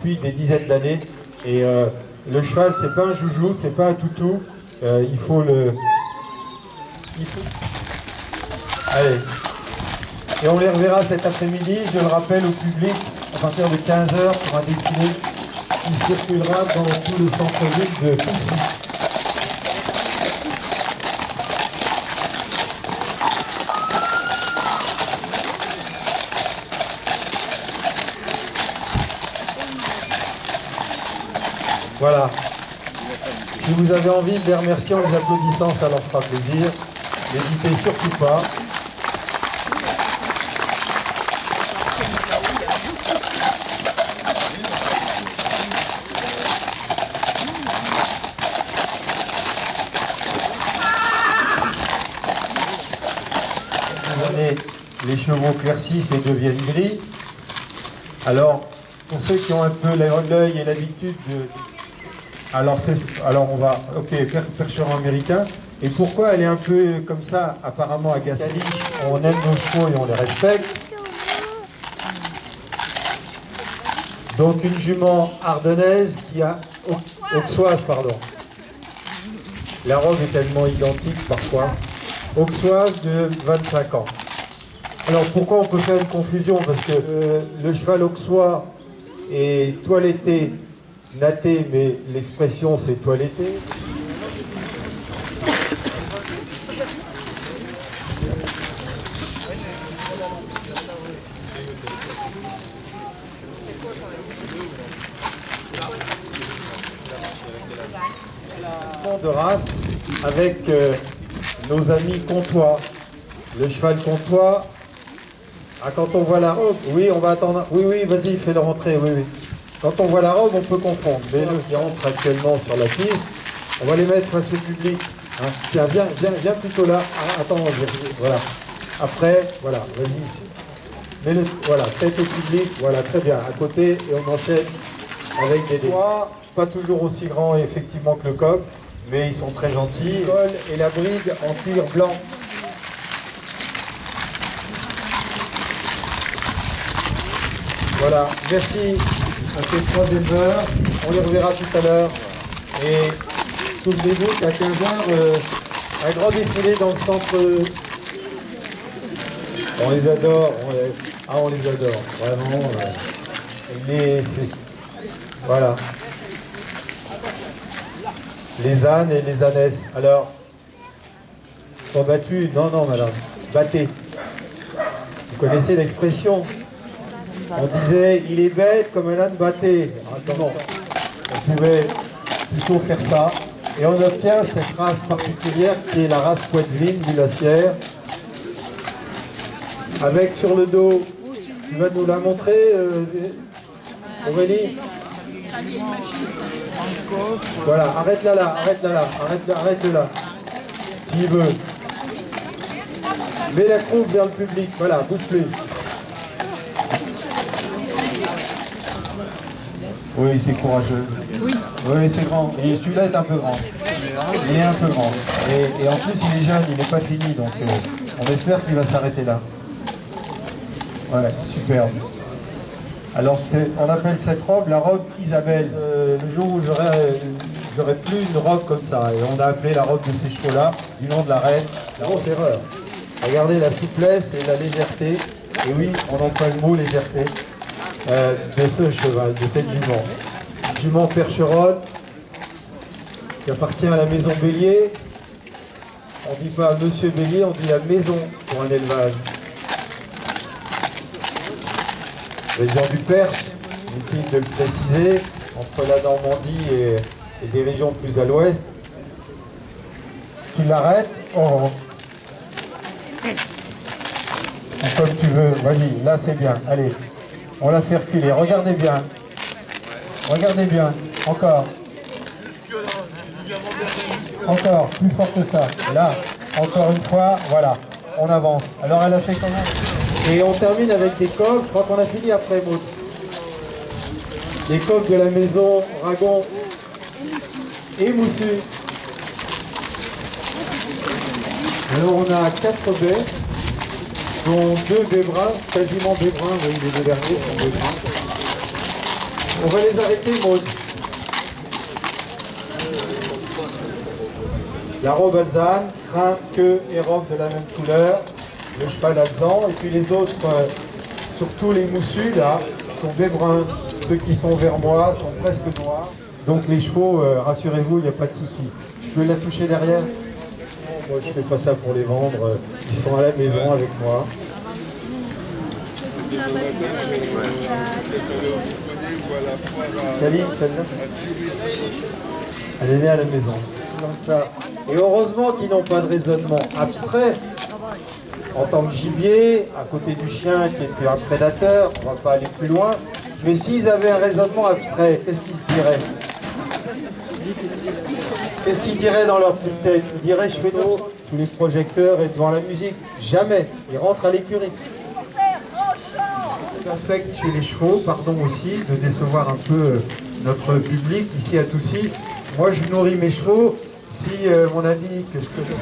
depuis des dizaines d'années. Et euh, le cheval, c'est pas un joujou, c'est pas un toutou. Euh, il faut le. Allez. Et on les reverra cet après-midi, je le rappelle au public, à partir de 15h pour un défilé qui circulera dans tout le centre-ville de. Voilà. Si vous avez envie de les remercier en les applaudissant, ça leur fera plaisir. N'hésitez surtout pas. les chevaux claircissent et deviennent gris. Alors, pour ceux qui ont un peu l'œil et l'habitude de... Alors, alors on va... Ok, percheron américain. Et pourquoi elle est un peu comme ça, apparemment agacée? On aime nos chevaux et on les respecte. Donc une jument ardennaise qui a... Auxoise, pardon. La robe est tellement identique parfois. Auxoise de 25 ans. Alors pourquoi on peut faire une confusion? Parce que euh, le cheval auxois est toiletté, natté, mais l'expression c'est toiletté. de race avec euh, nos amis comtois. Le cheval comtois ah, quand on voit la robe, oui, on va attendre. Oui, oui, vas-y, fais-le rentrer, oui, oui. Quand on voit la robe, on peut confondre. Mais le qui entre actuellement sur la piste, on va les mettre face au public. Hein. Tiens, viens, viens, viens plutôt là. Ah, attends, voilà. Après, voilà, vas-y. Mais le, voilà, tête au public, voilà, très bien. À côté, et on enchaîne avec des doigts. Pas toujours aussi grands, effectivement, que le coq, mais ils sont très gentils. Col et la brigue en cuir blanc. Voilà, merci à ces trois éleveurs. On les reverra tout à l'heure. Et souvenez-vous qu'à 15h, euh, un grand défilé dans le centre. On les adore. Les... Ah, on les adore. Vraiment. Euh, voilà. Les ânes et les ânesses. Alors, sont battus Non, non, madame. Battez. Vous connaissez l'expression? On disait, il est bête comme un âne batté. Attends, on pouvait plutôt faire ça. Et on obtient cette race particulière qui est la race poitevine mulassière. Avec sur le dos, tu vas nous la montrer, euh, Aurélie Voilà, arrête-la là, arrête-la là, arrête-la arrête là. S'il veut. Mets la croupe vers le public, voilà, bouge plus. Oui, c'est courageux. Oui. Oui, c'est grand. Et celui-là est un peu grand. Il est un peu grand. Et, en plus, il est jeune, il n'est pas fini, donc euh, on espère qu'il va s'arrêter là. Ouais, superbe. Alors, on appelle cette robe la robe Isabelle. Euh, le jour où j'aurais plus une robe comme ça, et on a appelé la robe de ces chevaux-là, du nom de la reine, la grosse erreur. Regardez la souplesse et la légèreté. Et oui, on emploie le mot légèreté. Euh, de ce cheval, de cette jument. Jument percheronne, qui appartient à la maison Bélier. On ne dit pas Monsieur Bélier, on dit la maison pour un élevage. Région du Perche, inutile de le préciser, entre la Normandie et, des régions plus à l'ouest. Tu l'arrêtes, oh. Comme tu veux, vas-y, là c'est bien, allez. On l'a fait reculer. Regardez bien. Regardez bien. Encore. Encore. Plus fort que ça. Là. Encore une fois. Voilà. On avance. Alors elle a fait comment? Et on termine avec des coques. Je crois a fini après, Maud. Les coques de la maison Ragon et Moussu. Alors on a quatre baies dont deux bruns, quasiment bruns, oui, les deux derniers sont. On va les arrêter, Maud. La robe alzane, crin, queue et robe de la même couleur. Le cheval alzan. Et puis les autres, euh, surtout les moussus, là, sont des bruns. Ceux qui sont vers moi sont presque noirs. Donc les chevaux, euh, rassurez-vous, il n'y a pas de souci. Je peux la toucher derrière Moi, je fais pas ça pour les vendre. Ils sont à la maison avec moi. Caline, celle-là Elle est née à la maison. Comme ça. Et heureusement qu'ils n'ont pas de raisonnement abstrait. En tant que gibier, à côté du chien qui était un prédateur, on ne va pas aller plus loin. Mais s'ils avaient un raisonnement abstrait, qu'est-ce qu'ils se diraient? Qu'est-ce qu'ils diraient dans leur petite tête? Ils diraient je fais d'eau sous les projecteurs et devant la musique. Jamais. Ils rentrent à l'écurie. Ça affecte chez les chevaux, pardon aussi, de décevoir un peu euh, notre public ici à Toussy. Moi, je nourris mes chevaux. Si euh, mon ami que je connais...